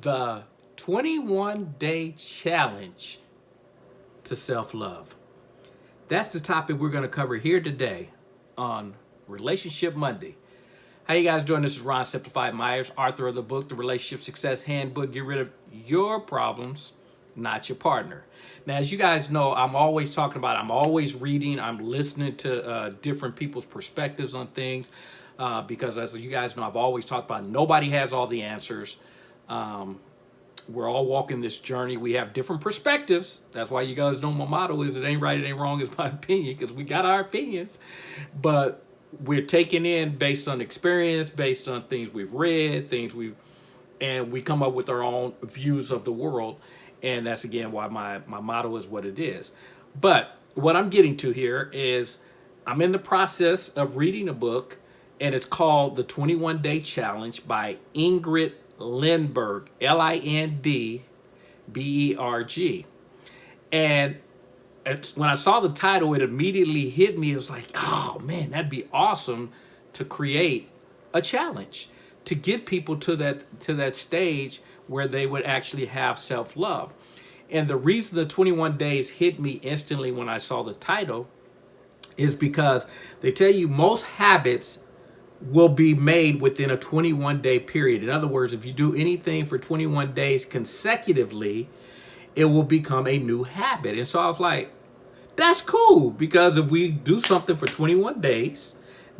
the 21 day challenge to self-love. That's the topic we're going to cover here today on Relationship Monday. How you guys doing? This is Ron Simplified Myers, author of the book, The Relationship Success Handbook. Get rid of your problems, not your partner. Now, as you guys know, I'm always talking about, I'm always reading, I'm listening to uh, different people's perspectives on things. Uh, because as you guys know, I've always talked about nobody has all the answers. Um, we're all walking this journey. We have different perspectives. That's why you guys know my motto is it ain't right, it ain't wrong, it's my opinion, because we got our opinions. But we're taking in based on experience, based on things we've read, things we've, and we come up with our own views of the world. And that's again why my, my motto is what it is. But what I'm getting to here is I'm in the process of reading a book and it's called The 21 Day Challenge by Ingrid Lindberg, L-I-N-D-B-E-R-G. And when I saw the title, it immediately hit me. It was like, oh man, that'd be awesome to create a challenge to get people to that to that stage where they would actually have self-love. And the reason the 21 days hit me instantly when I saw the title is because they tell you most habits will be made within a 21 day period. In other words, if you do anything for 21 days consecutively, it will become a new habit. And so I was like, that's cool because if we do something for 21 days,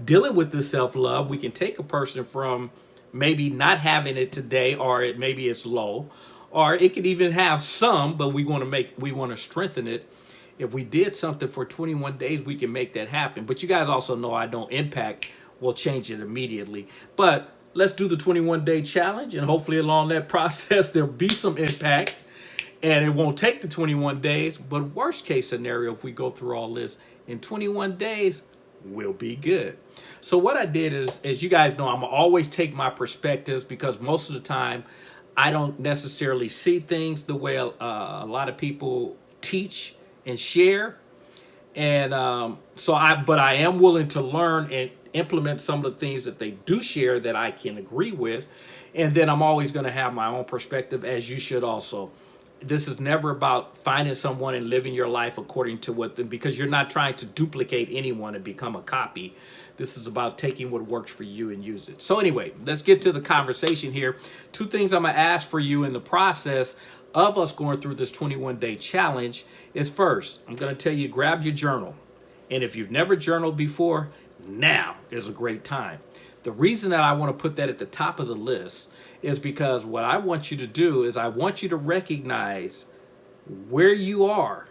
dealing with the self-love, we can take a person from maybe not having it today or it maybe it's low or it could even have some, but we want to make, we want to strengthen it. If we did something for 21 days, we can make that happen. But you guys also know I don't impact we'll change it immediately. But let's do the 21 day challenge and hopefully along that process, there'll be some impact and it won't take the 21 days. But worst case scenario, if we go through all this in 21 days, we'll be good. So what I did is, as you guys know, I'm always take my perspectives because most of the time I don't necessarily see things the way uh, a lot of people teach and share. And um, so I, but I am willing to learn and implement some of the things that they do share that I can agree with. And then I'm always going to have my own perspective as you should also. This is never about finding someone and living your life according to what them, because you're not trying to duplicate anyone and become a copy. This is about taking what works for you and use it. So anyway, let's get to the conversation here. Two things I'm going to ask for you in the process of us going through this 21 day challenge is first, I'm going to tell you, grab your journal. And if you've never journaled before, now is a great time. The reason that I want to put that at the top of the list is because what I want you to do is I want you to recognize where you are.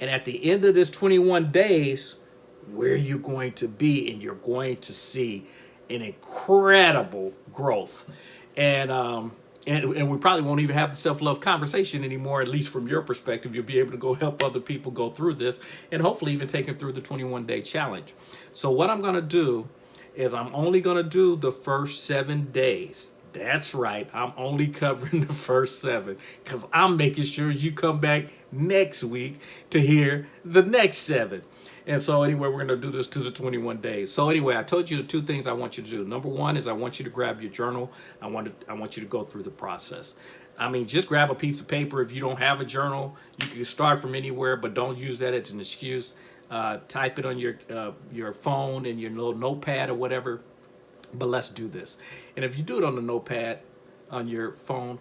And at the end of this 21 days, where you're going to be and you're going to see an incredible growth. And um, and, and we probably won't even have the self-love conversation anymore, at least from your perspective. You'll be able to go help other people go through this and hopefully even take them through the 21-day challenge. So what I'm going to do is I'm only going to do the first seven days. That's right. I'm only covering the first seven because I'm making sure you come back next week to hear the next seven. And so anyway, we're going to do this to the 21 days. So anyway, I told you the two things I want you to do. Number one is I want you to grab your journal. I want to, I want you to go through the process. I mean, just grab a piece of paper. If you don't have a journal, you can start from anywhere, but don't use that as an excuse. Uh, type it on your uh, your phone and your little notepad or whatever. But let's do this. And if you do it on the notepad on your phone,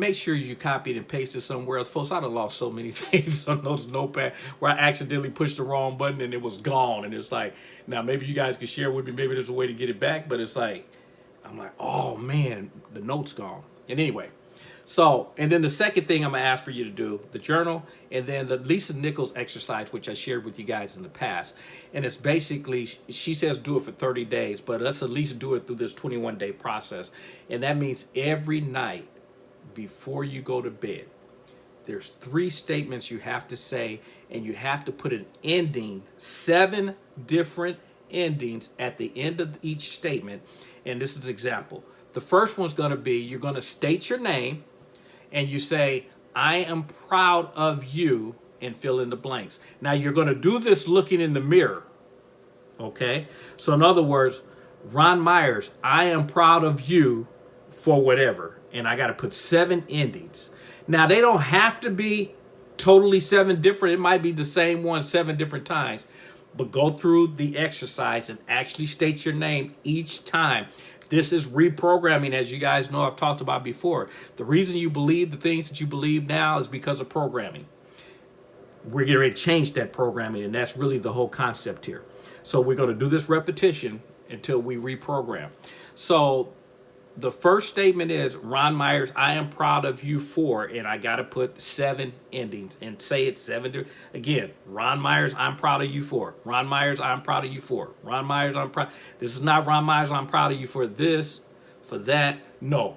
make sure you copy it and paste it somewhere else. Folks, I'd have lost so many things on those notepad where I accidentally pushed the wrong button and it was gone. And it's like, now maybe you guys can share with me, maybe there's a way to get it back, but it's like, I'm like, oh man, the note's gone. And anyway, so, and then the second thing I'm gonna ask for you to do, the journal, and then the Lisa Nichols exercise, which I shared with you guys in the past. And it's basically, she says do it for 30 days, but let's at least do it through this 21 day process. And that means every night, before you go to bed. There's three statements you have to say, and you have to put an ending, seven different endings at the end of each statement. And this is example. The first one's going to be you're going to state your name, and you say, I am proud of you, and fill in the blanks. Now, you're going to do this looking in the mirror. Okay? So, in other words, Ron Myers, I am proud of you for whatever and I got to put seven endings. Now, they don't have to be totally seven different. It might be the same one seven different times, but go through the exercise and actually state your name each time. This is reprogramming, as you guys know I've talked about before. The reason you believe the things that you believe now is because of programming. We're going to change that programming, and that's really the whole concept here. So we're going to do this repetition until we reprogram. So the first statement is Ron Myers, I am proud of you for, and I got to put seven endings and say it seven. Again, Ron Myers, I'm proud of you for. Ron Myers, I'm proud of you for. Ron Myers, I'm proud. This is not Ron Myers, I'm proud of you for this, for that. No.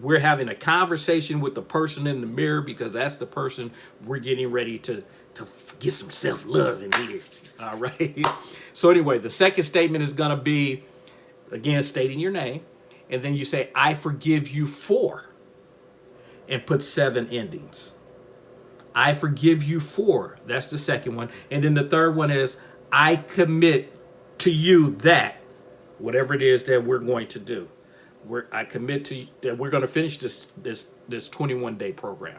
We're having a conversation with the person in the mirror because that's the person we're getting ready to, to get some self-love in here. All right. So anyway, the second statement is going to be, again, stating your name and then you say, I forgive you for, and put seven endings. I forgive you for. That's the second one. And then the third one is, I commit to you that, whatever it is that we're going to do. We're, I commit to that we're going to finish this this this 21 day program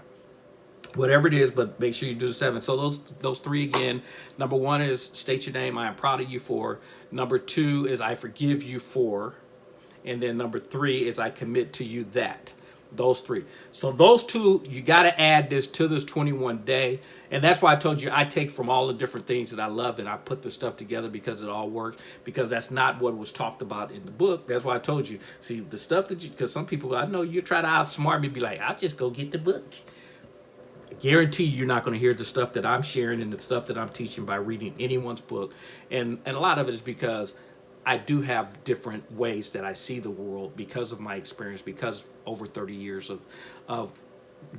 whatever it is, but make sure you do the seven. So those those three again. Number one is state your name. I am proud of you for. Number two is I forgive you for. And then number three is I commit to you that. Those three. So those two, you got to add this to this 21 day. And that's why I told you I take from all the different things that I love and I put the stuff together because it all works. Because that's not what was talked about in the book. That's why I told you. See, the stuff that you, because some people, I know you try to outsmart me, be like, I'll just go get the book. Guarantee you're not going to hear the stuff that I'm sharing and the stuff that I'm teaching by reading anyone's book. And, and a lot of it is because I do have different ways that I see the world because of my experience, because over 30 years of, of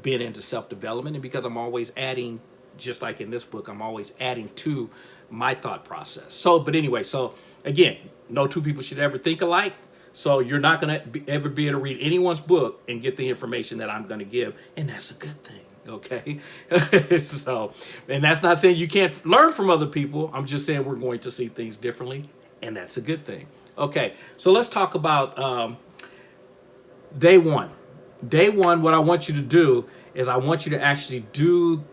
being into self-development and because I'm always adding, just like in this book, I'm always adding to my thought process. So, but anyway, so again, no two people should ever think alike. So you're not going to ever be able to read anyone's book and get the information that I'm going to give. And that's a good thing. Okay. so, and that's not saying you can't learn from other people. I'm just saying we're going to see things differently and that's a good thing. Okay, so let's talk about um, day one. Day one, what I want you to do is I want you to actually do,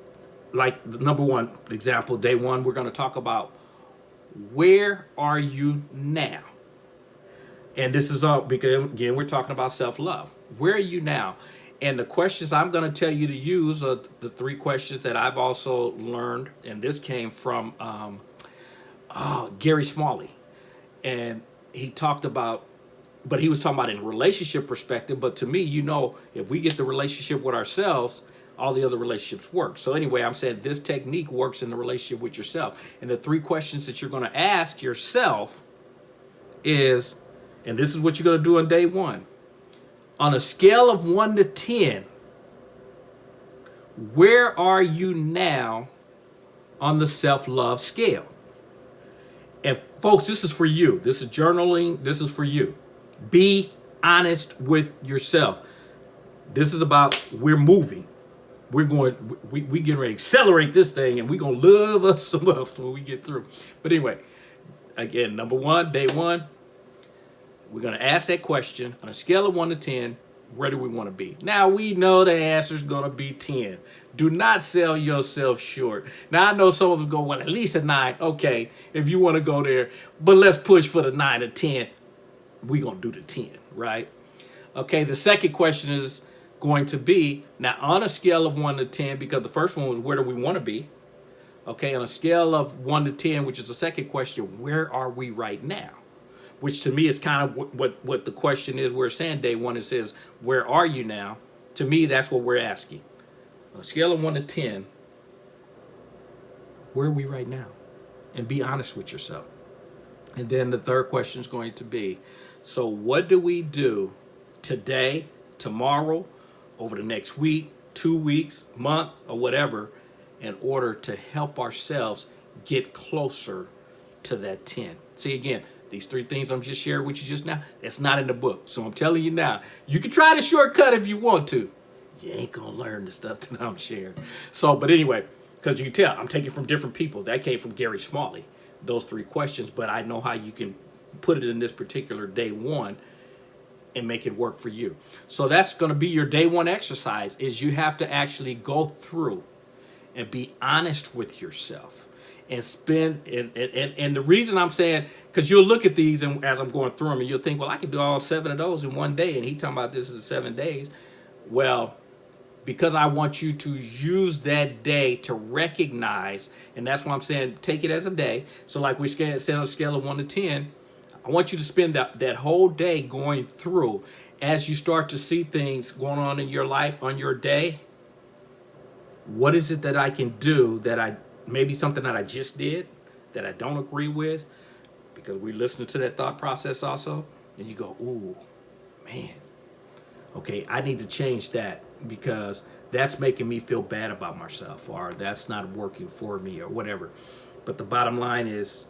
like the number one example, day one, we're going to talk about where are you now? And this is all because, again, we're talking about self-love. Where are you now? And the questions I'm going to tell you to use are the three questions that I've also learned. And this came from um, oh, Gary Smalley and he talked about but he was talking about in relationship perspective but to me you know if we get the relationship with ourselves all the other relationships work. So anyway i'm saying this technique works in the relationship with yourself. And the three questions that you're going to ask yourself is and this is what you're going to do on day one on a scale of 1 to 10 where are you now on the self-love scale and folks, this is for you. This is journaling. This is for you. Be honest with yourself. This is about we're moving. We're going, we, we getting ready to accelerate this thing and we're going to love us some enough when we get through. But anyway, again, number one, day one, we're going to ask that question on a scale of one to 10 where do we want to be? Now we know the answer is going to be 10. Do not sell yourself short. Now I know some of us go, well, at least a nine. Okay, if you want to go there, but let's push for the nine or 10. We're going to do the 10, right? Okay, the second question is going to be, now on a scale of one to 10, because the first one was where do we want to be? Okay, on a scale of one to 10, which is the second question, where are we right now? Which to me is kind of what, what, what the question is. We're saying day one, it says, where are you now? To me, that's what we're asking. On a scale of one to 10, where are we right now? And be honest with yourself. And then the third question is going to be, so what do we do today, tomorrow, over the next week, two weeks, month, or whatever, in order to help ourselves get closer to that 10? See, again, these three things I'm just sharing with you just now, that's not in the book. So I'm telling you now, you can try the shortcut if you want to. You ain't gonna learn the stuff that I'm sharing. So, but anyway, because you can tell, I'm taking from different people. That came from Gary Smalley, those three questions, but I know how you can put it in this particular day one and make it work for you. So that's going to be your day one exercise is you have to actually go through and be honest with yourself and spend and and, and the reason I'm saying because you'll look at these and as I'm going through them and you'll think well I can do all seven of those in one day and he talking about this in seven days well because I want you to use that day to recognize and that's why I'm saying take it as a day so like we said on a scale of one to ten I want you to spend that, that whole day going through as you start to see things going on in your life on your day. What is it that I can do that I maybe something that I just did that I don't agree with? Because we listen to that thought process also, and you go, ooh, man, okay, I need to change that because that's making me feel bad about myself or that's not working for me or whatever. But the bottom line is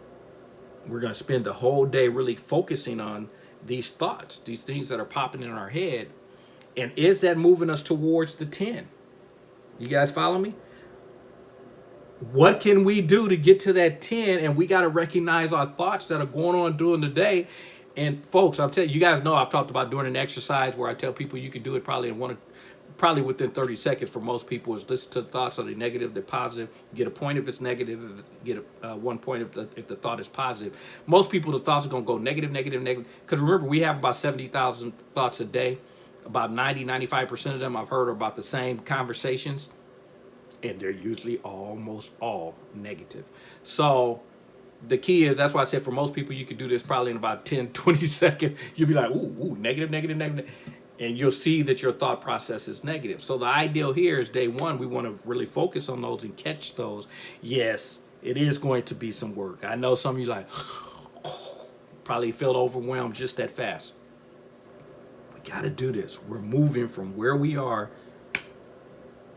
we're going to spend the whole day really focusing on these thoughts, these things that are popping in our head. And is that moving us towards the 10? You guys follow me? What can we do to get to that 10? And we got to recognize our thoughts that are going on during the day. And folks, I'll tell you, you guys know I've talked about doing an exercise where I tell people you can do it probably in one probably within 30 seconds for most people is listen to the thoughts are they negative they're positive. Get a point if it's negative get a, uh, one point if the if the thought is positive. Most people the thoughts are going to go negative negative negative. Because remember we have about 70,000 thoughts a day. About 90 95 percent of them I've heard are about the same conversations and they're usually almost all negative so the key is that's why I said for most people you can do this probably in about 10 20 seconds you'll be like ooh, ooh negative, negative, negative, and you'll see that your thought process is negative. So the ideal here is day one, we want to really focus on those and catch those. Yes, it is going to be some work. I know some of you like, probably feel overwhelmed just that fast. We got to do this. We're moving from where we are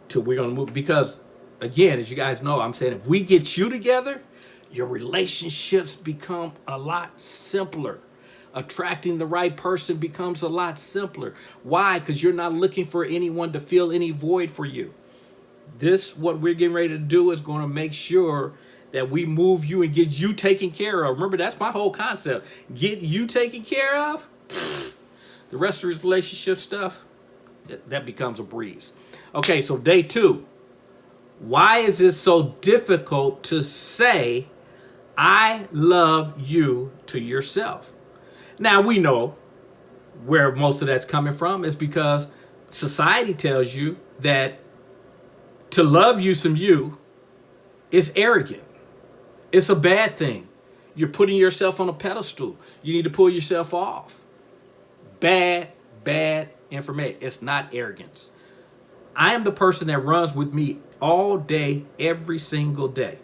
to we're going to move because again, as you guys know, I'm saying if we get you together, your relationships become a lot simpler attracting the right person becomes a lot simpler. Why? Because you're not looking for anyone to fill any void for you. This, what we're getting ready to do is going to make sure that we move you and get you taken care of. Remember, that's my whole concept. Get you taken care of. The rest of the relationship stuff, that becomes a breeze. Okay, so day two. Why is it so difficult to say, I love you to yourself? Now we know where most of that's coming from is because society tells you that to love you some you is arrogant. It's a bad thing. You're putting yourself on a pedestal. You need to pull yourself off. Bad, bad information. It's not arrogance. I am the person that runs with me all day, every single day.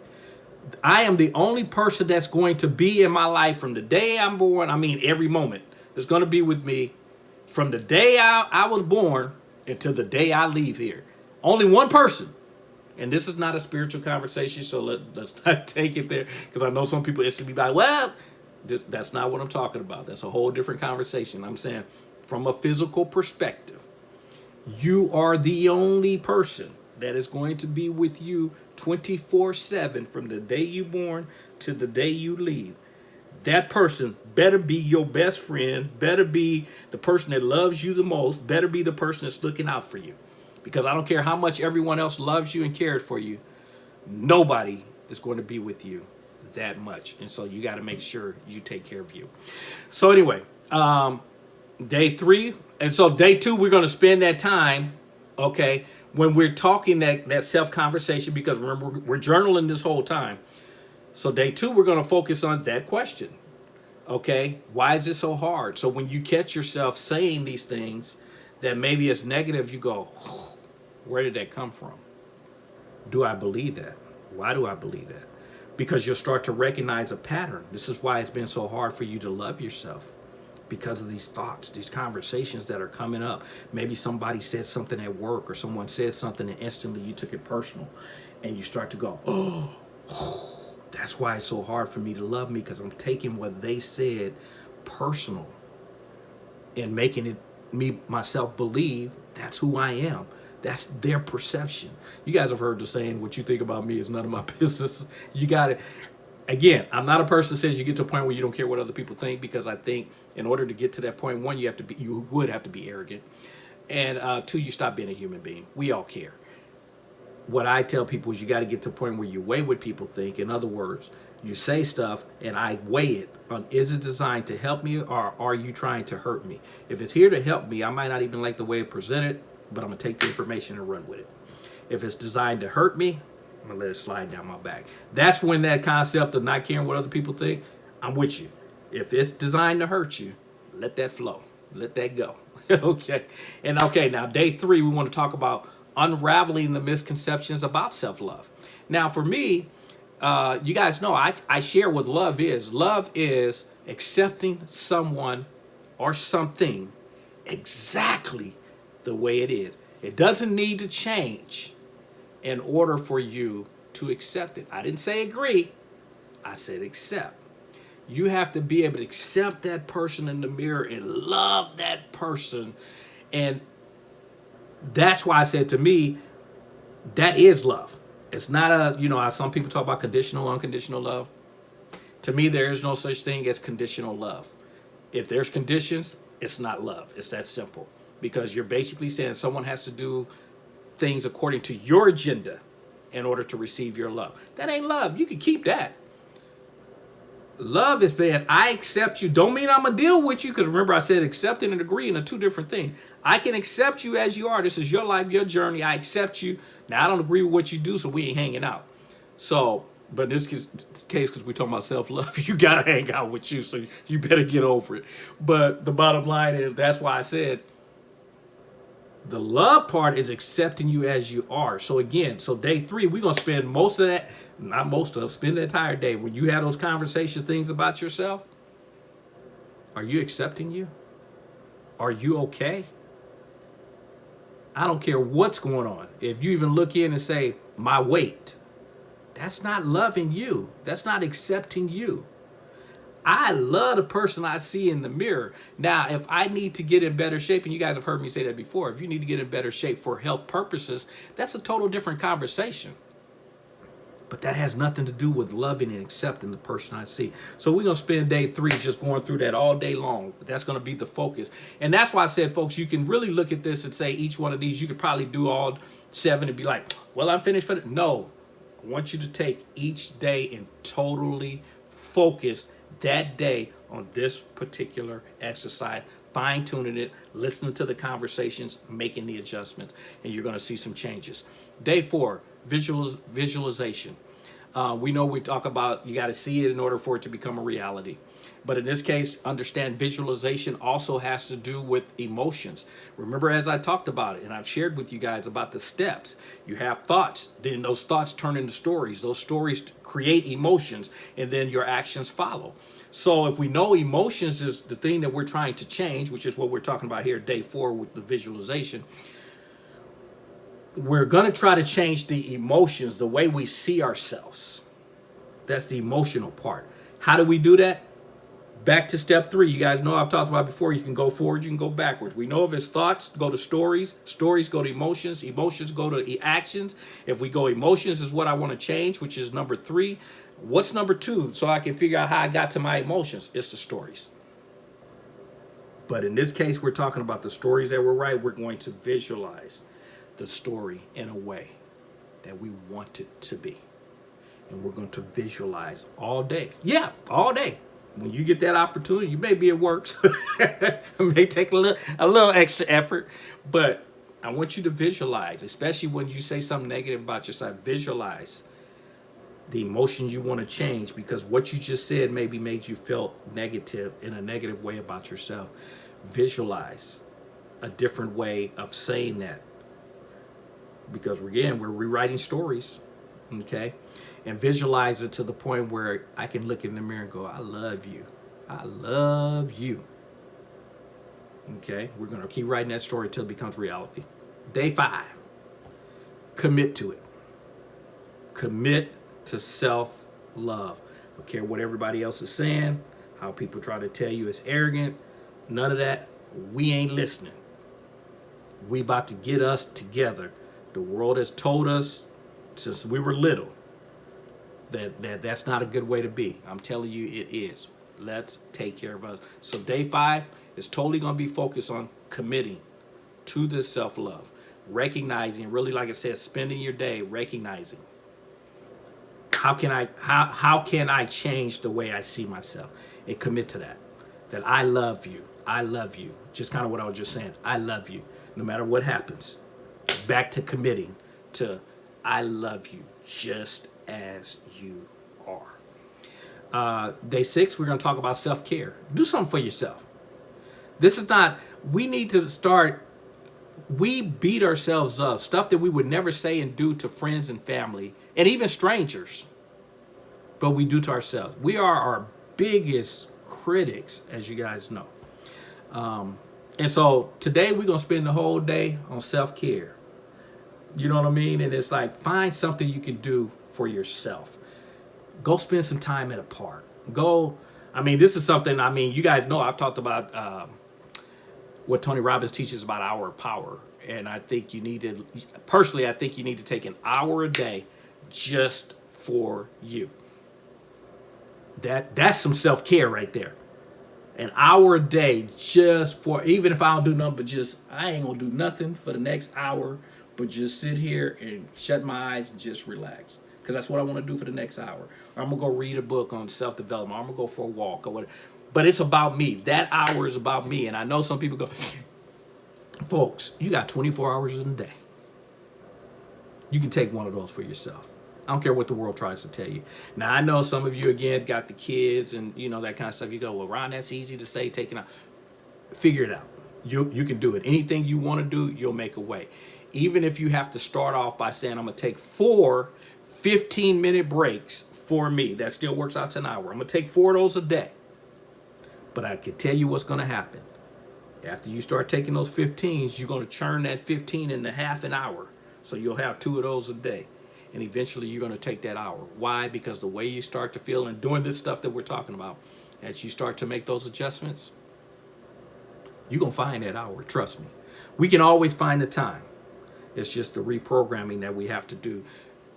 I am the only person that's going to be in my life from the day I'm born. I mean, every moment that's going to be with me from the day I, I was born until the day I leave here. Only one person. And this is not a spiritual conversation, so let, let's not take it there. Because I know some people it's to be like, well, this, that's not what I'm talking about. That's a whole different conversation. I'm saying from a physical perspective, you are the only person that is going to be with you 24 7 from the day you born to the day you leave. That person better be your best friend, better be the person that loves you the most, better be the person that's looking out for you. Because I don't care how much everyone else loves you and cares for you, nobody is going to be with you that much. And so you got to make sure you take care of you. So anyway, um, day three. And so day two, we're going to spend that time, okay, when we're talking that, that self-conversation, because remember, we're, we're journaling this whole time. So day two, we're going to focus on that question. Okay, why is it so hard? So when you catch yourself saying these things that maybe it's negative, you go, where did that come from? Do I believe that? Why do I believe that? Because you'll start to recognize a pattern. This is why it's been so hard for you to love yourself because of these thoughts, these conversations that are coming up. Maybe somebody said something at work or someone said something and instantly you took it personal and you start to go, oh, that's why it's so hard for me to love me because I'm taking what they said personal and making it me myself believe that's who I am. That's their perception. You guys have heard the saying, what you think about me is none of my business. You got it. Again, I'm not a person that says you get to a point where you don't care what other people think because I think in order to get to that point, one, you have to be, you would have to be arrogant, and uh, two, you stop being a human being. We all care. What I tell people is you got to get to a point where you weigh what people think. In other words, you say stuff and I weigh it on is it designed to help me or are you trying to hurt me? If it's here to help me, I might not even like the way it presented, but I'm gonna take the information and run with it. If it's designed to hurt me, I'm gonna let it slide down my back. That's when that concept of not caring what other people think, I'm with you. If it's designed to hurt you, let that flow. Let that go. okay. And okay, now day three, we want to talk about unraveling the misconceptions about self-love. Now, for me, uh, you guys know I, I share what love is. Love is accepting someone or something exactly the way it is. It doesn't need to change in order for you to accept it. I didn't say agree. I said accept. You have to be able to accept that person in the mirror and love that person. And that's why I said to me, that is love. It's not a, you know, some people talk about conditional, unconditional love. To me, there is no such thing as conditional love. If there's conditions, it's not love. It's that simple. Because you're basically saying someone has to do things according to your agenda in order to receive your love. That ain't love. You can keep that. Love is being, I accept you. Don't mean I'm going to deal with you because remember I said accepting and agreeing are two different things. I can accept you as you are. This is your life, your journey. I accept you. Now, I don't agree with what you do, so we ain't hanging out. So, but in this case, because we're talking about self-love, you got to hang out with you, so you better get over it. But the bottom line is, that's why I said, the love part is accepting you as you are. So again, so day three, we're going to spend most of that, not most of, spend the entire day. When you have those conversation things about yourself, are you accepting you? Are you okay? I don't care what's going on. If you even look in and say, my weight, that's not loving you. That's not accepting you. I love the person I see in the mirror. Now, if I need to get in better shape, and you guys have heard me say that before, if you need to get in better shape for health purposes, that's a total different conversation. But that has nothing to do with loving and accepting the person I see. So we're going to spend day three just going through that all day long. That's going to be the focus. And that's why I said, folks, you can really look at this and say each one of these, you could probably do all seven and be like, well, I'm finished for it. No, I want you to take each day and totally focus that day on this particular exercise fine tuning it, listening to the conversations, making the adjustments, and you're going to see some changes. Day four, visual, visualization. Uh, we know we talk about you got to see it in order for it to become a reality. But in this case, understand visualization also has to do with emotions. Remember, as I talked about it, and I've shared with you guys about the steps, you have thoughts, then those thoughts turn into stories. Those stories create emotions, and then your actions follow. So if we know emotions is the thing that we're trying to change, which is what we're talking about here, day four with the visualization, we're going to try to change the emotions, the way we see ourselves. That's the emotional part. How do we do that? Back to step three. You guys know I've talked about before. You can go forward, you can go backwards. We know if it's thoughts, go to stories. Stories go to emotions. Emotions go to actions. If we go emotions is what I want to change, which is number three. What's number two? So I can figure out how I got to my emotions. It's the stories. But in this case, we're talking about the stories that were right. We're going to visualize the story in a way that we want it to be. And we're going to visualize all day. Yeah, all day. When you get that opportunity, you may be at work. It may take a little, a little extra effort, but I want you to visualize, especially when you say something negative about yourself, visualize the emotion you want to change because what you just said maybe made you feel negative in a negative way about yourself. Visualize a different way of saying that because again, we're rewriting stories, okay? And visualize it to the point where I can look in the mirror and go, I love you. I love you. Okay, we're gonna keep writing that story until it becomes reality. Day five, commit to it. Commit to self-love. Don't care what everybody else is saying, how people try to tell you it's arrogant, none of that. We ain't listening. We about to get us together the world has told us since we were little that, that that's not a good way to be. I'm telling you, it is. Let's take care of us. So day five is totally going to be focused on committing to this self-love, recognizing, really, like I said, spending your day recognizing how can I how how can I change the way I see myself and commit to that. That I love you. I love you. Just kind of what I was just saying. I love you. No matter what happens. Back to committing to I love you just as you are. Uh, day six, we're going to talk about self-care. Do something for yourself. This is not, we need to start, we beat ourselves up, stuff that we would never say and do to friends and family, and even strangers, but we do to ourselves. We are our biggest critics, as you guys know. Um, and so today we're going to spend the whole day on self-care. You know what I mean? And it's like, find something you can do for yourself. Go spend some time at a park. Go, I mean, this is something, I mean, you guys know I've talked about um, what Tony Robbins teaches about hour power. And I think you need to, personally, I think you need to take an hour a day just for you. That That's some self-care right there. An hour a day just for, even if I don't do nothing, but just, I ain't gonna do nothing for the next hour, but just sit here and shut my eyes and just relax because that's what I want to do for the next hour. Or I'm gonna go read a book on self-development. I'm gonna go for a walk or whatever. But it's about me. That hour is about me. And I know some people go, folks, you got 24 hours in a day. You can take one of those for yourself. I don't care what the world tries to tell you. Now, I know some of you, again, got the kids and, you know, that kind of stuff. You go, well, Ron, that's easy to say, taking out. Figure it out. You, you can do it. Anything you want to do, you'll make a way. Even if you have to start off by saying, I'm going to take four 15 minute breaks for me. That still works out to an hour. I'm going to take four of those a day. But I can tell you what's going to happen. After you start taking those 15s, you're going to churn that 15 into half an hour. So you'll have two of those a day. And eventually you're going to take that hour. Why? Because the way you start to feel and doing this stuff that we're talking about, as you start to make those adjustments, you're going to find that hour. Trust me. We can always find the time. It's just the reprogramming that we have to do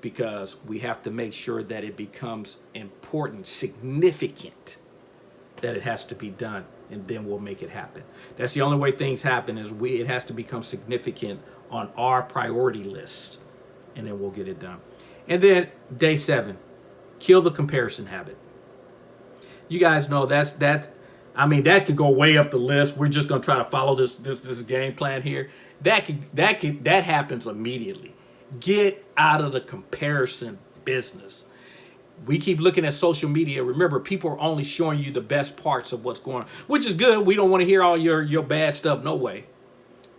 because we have to make sure that it becomes important, significant, that it has to be done, and then we'll make it happen. That's the only way things happen is we it has to become significant on our priority list, and then we'll get it done. And then day seven, kill the comparison habit. You guys know that's that. I mean, that could go way up the list. We're just gonna try to follow this this this game plan here. That could that could that happens immediately. Get out of the comparison business. We keep looking at social media. Remember, people are only showing you the best parts of what's going on, which is good. We don't want to hear all your, your bad stuff, no way.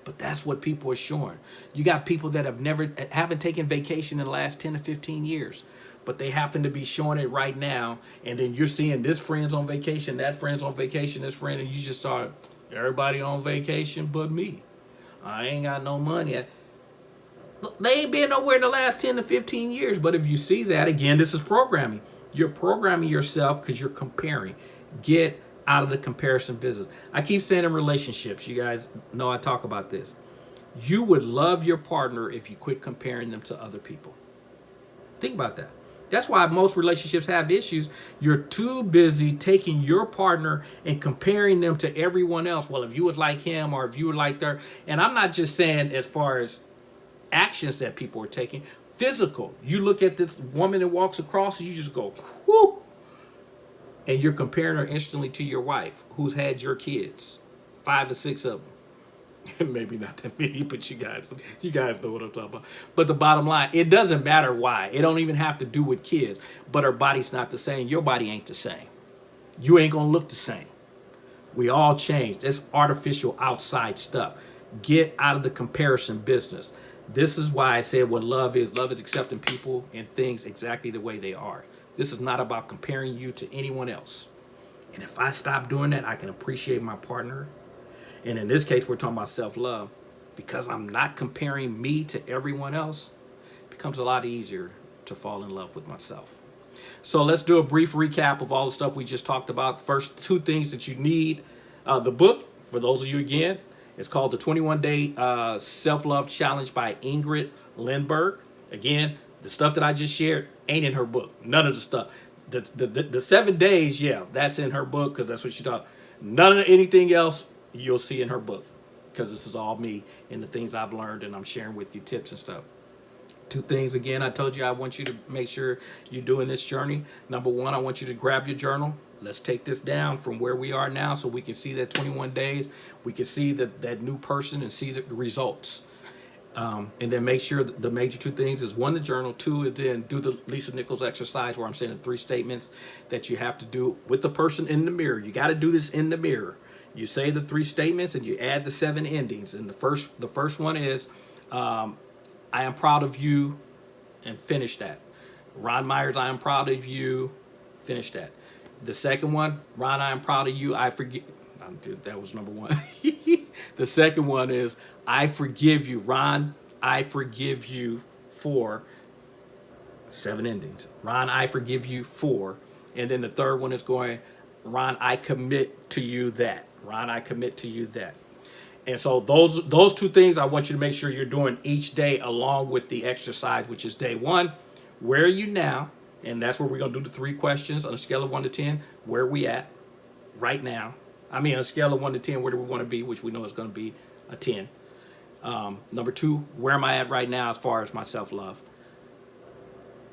But that's what people are showing. You got people that have never, haven't taken vacation in the last 10 to 15 years, but they happen to be showing it right now. And then you're seeing this friend's on vacation, that friend's on vacation, this friend, and you just start, everybody on vacation but me. I ain't got no money. They ain't been nowhere in the last 10 to 15 years. But if you see that, again, this is programming. You're programming yourself because you're comparing. Get out of the comparison business. I keep saying in relationships, you guys know I talk about this. You would love your partner if you quit comparing them to other people. Think about that. That's why most relationships have issues. You're too busy taking your partner and comparing them to everyone else. Well, if you would like him or if you would like her. And I'm not just saying as far as actions that people are taking. Physical. You look at this woman that walks across and you just go, whoo. And you're comparing her instantly to your wife who's had your kids. Five or six of them. Maybe not that many, but you guys, you guys know what I'm talking about. But the bottom line, it doesn't matter why. It don't even have to do with kids. But her body's not the same. Your body ain't the same. You ain't gonna look the same. We all change. That's artificial outside stuff. Get out of the comparison business. This is why I said what love is. Love is accepting people and things exactly the way they are. This is not about comparing you to anyone else. And if I stop doing that, I can appreciate my partner. And in this case, we're talking about self-love. Because I'm not comparing me to everyone else, it becomes a lot easier to fall in love with myself. So let's do a brief recap of all the stuff we just talked about. First, two things that you need. Uh, the book, for those of you again, it's called the 21 Day uh, Self Love Challenge by Ingrid Lindberg. Again, the stuff that I just shared, ain't in her book. None of the stuff. The, the, the, the seven days, yeah, that's in her book because that's what she taught. None of anything else you'll see in her book because this is all me and the things I've learned and I'm sharing with you tips and stuff. Two things again, I told you I want you to make sure you're doing this journey. Number one, I want you to grab your journal. Let's take this down from where we are now so we can see that 21 days. We can see that, that new person and see the, the results. Um, and then make sure the major two things is one, the journal, two is then do the Lisa Nichols exercise where I'm saying three statements that you have to do with the person in the mirror. You got to do this in the mirror. You say the three statements and you add the seven endings. And the first, the first one is, um, I am proud of you and finish that. Ron Myers, I am proud of you, finish that. The second one, Ron, I am proud of you, I forget, dude, that was number one. the second one is, I forgive you. Ron, I forgive you for seven endings. Ron, I forgive you for. And then the third one is going, Ron, I commit to you that. Ron, I commit to you that. And so those those two things I want you to make sure you're doing each day along with the exercise, which is day one. Where are you now? And that's where we're going to do the three questions on a scale of 1 to 10. Where we at right now? I mean, on a scale of 1 to 10, where do we want to be, which we know is going to be a 10. Um, number two, where am I at right now as far as my self-love?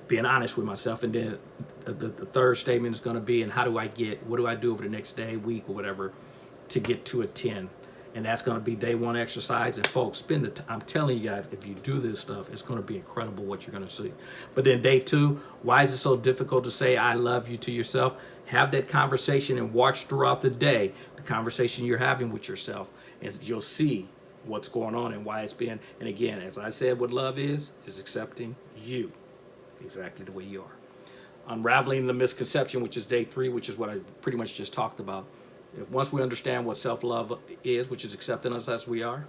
Being honest with myself. And then the, the third statement is going to be, and how do I get, what do I do over the next day, week, or whatever, to get to a 10? And that's going to be day one exercise. And folks, spend the time. I'm telling you guys, if you do this stuff, it's going to be incredible what you're going to see. But then day two, why is it so difficult to say I love you to yourself? Have that conversation and watch throughout the day the conversation you're having with yourself. And you'll see what's going on and why it's been. And again, as I said, what love is, is accepting you exactly the way you are. Unraveling the misconception, which is day three, which is what I pretty much just talked about. Once we understand what self-love is, which is accepting us as we are,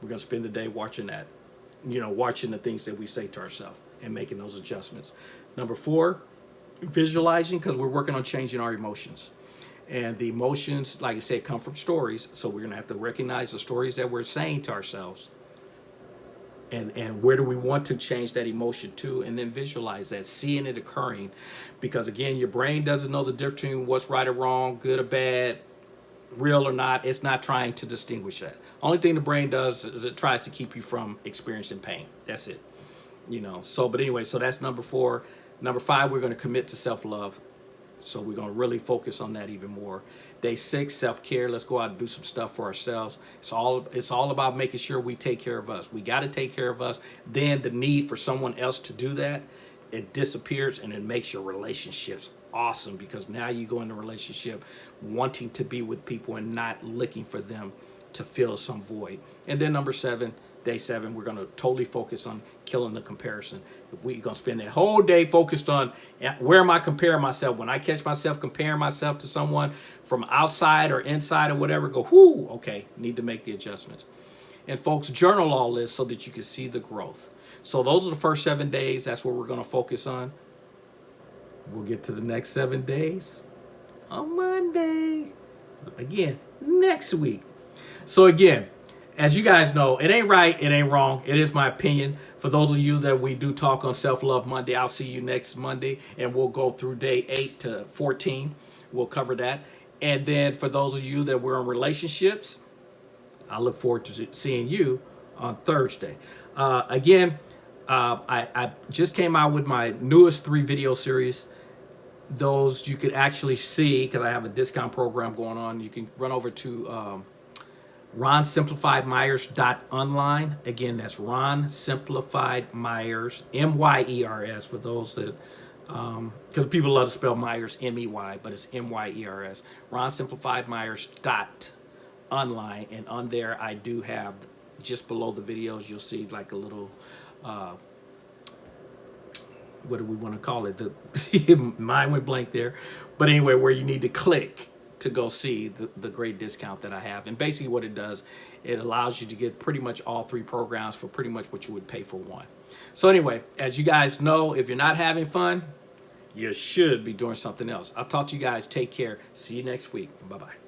we're going to spend the day watching that, you know, watching the things that we say to ourselves and making those adjustments. Number four, visualizing because we're working on changing our emotions. And the emotions, like I said, come from stories. So we're going to have to recognize the stories that we're saying to ourselves. And, and where do we want to change that emotion to and then visualize that seeing it occurring? Because again your brain doesn't know the difference between what's right or wrong good or bad real or not. It's not trying to distinguish that. Only thing the brain does is it tries to keep you from experiencing pain. That's it you know? So but anyway so that's number four. Number five we're going to commit to self-love. So we're going to really focus on that even more. Day six, self-care. Let's go out and do some stuff for ourselves. It's all it's all about making sure we take care of us. We got to take care of us. Then the need for someone else to do that, it disappears and it makes your relationships awesome because now you go into relationship wanting to be with people and not looking for them to fill some void. And then number seven, day seven, we're going to totally focus on killing the comparison. We're going to spend that whole day focused on eh, where am I comparing myself. When I catch myself comparing myself to someone from outside or inside or whatever, go, whoo, okay, need to make the adjustments. And folks, journal all this so that you can see the growth. So those are the first seven days. That's what we're going to focus on. We'll get to the next seven days on Monday. Again, next week. So again, as you guys know, it ain't right, it ain't wrong. It is my opinion. For those of you that we do talk on Self-Love Monday, I'll see you next Monday, and we'll go through day 8 to 14. We'll cover that. And then for those of you that were in relationships, I look forward to seeing you on Thursday. Uh, again, uh, I, I just came out with my newest three video series those you could actually see because I have a discount program going on. You can run over to um, ronsimplifiedmyers.online. Again, that's Ron Simplified Myers, M-Y-E-R-S for those that, because um, people love to spell Myers, M-E-Y, but it's M-Y-E-R-S. ronsimplifiedmyers.online. And on there, I do have, just below the videos, you'll see like a little, uh, what do we want to call it? The Mine went blank there. But anyway, where you need to click to go see the, the great discount that I have. And basically what it does, it allows you to get pretty much all three programs for pretty much what you would pay for one. So anyway, as you guys know, if you're not having fun, you should be doing something else. I'll talk to you guys. Take care. See you next week. Bye-bye.